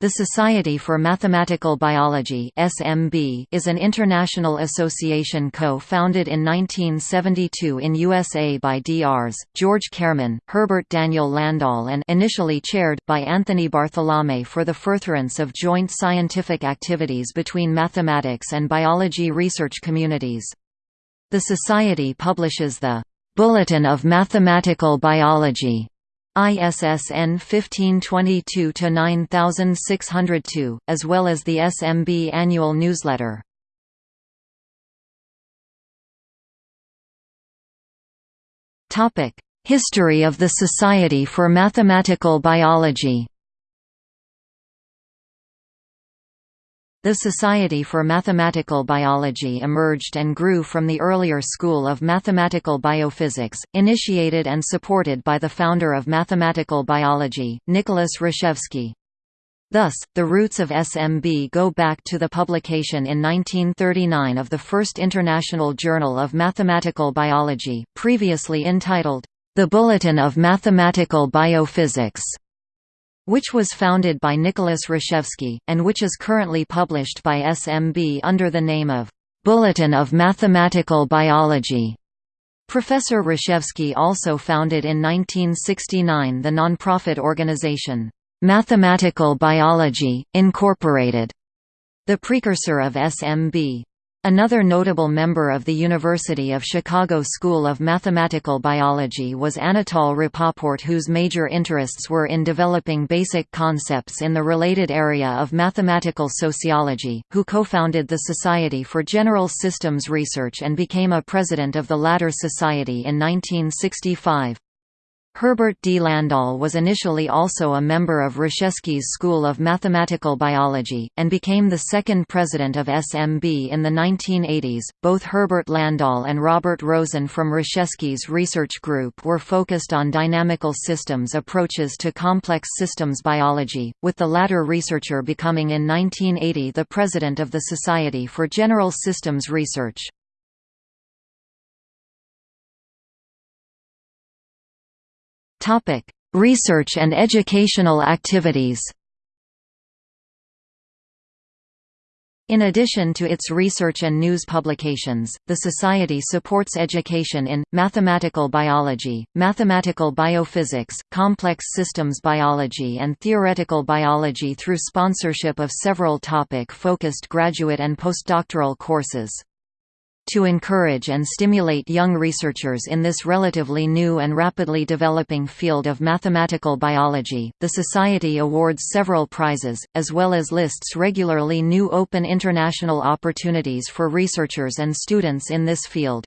The Society for Mathematical Biology (SMB) is an international association co-founded in 1972 in USA by Drs. George Karreman, Herbert Daniel Landahl and initially chaired by Anthony Bartholomay for the furtherance of joint scientific activities between mathematics and biology research communities. The society publishes the Bulletin of Mathematical Biology ISSN 1522-9602, as well as the SMB annual newsletter. History of the Society for Mathematical Biology The Society for Mathematical Biology emerged and grew from the earlier school of mathematical biophysics, initiated and supported by the founder of mathematical biology, Nicholas Rashevsky. Thus, the roots of SMB go back to the publication in 1939 of the first International Journal of Mathematical Biology, previously entitled, The Bulletin of Mathematical Biophysics which was founded by Nicholas Rashevsky, and which is currently published by SMB under the name of Bulletin of Mathematical Biology. Professor Rashevsky also founded in 1969 the nonprofit organization, Mathematical Biology, Incorporated, the precursor of SMB. Another notable member of the University of Chicago School of Mathematical Biology was Anatol Rapoport whose major interests were in developing basic concepts in the related area of mathematical sociology, who co-founded the Society for General Systems Research and became a president of the latter society in 1965. Herbert D. Landahl was initially also a member of Rashevsky's School of Mathematical Biology, and became the second president of SMB in the 1980s. Both Herbert Landahl and Robert Rosen from Rashevsky's research group were focused on dynamical systems approaches to complex systems biology, with the latter researcher becoming in 1980 the president of the Society for General Systems Research. Research and educational activities. In addition to its research and news publications, the Society supports education in, mathematical biology, mathematical biophysics, complex systems biology and theoretical biology through sponsorship of several topic-focused graduate and postdoctoral courses. To encourage and stimulate young researchers in this relatively new and rapidly developing field of mathematical biology, the Society awards several prizes, as well as lists regularly new open international opportunities for researchers and students in this field.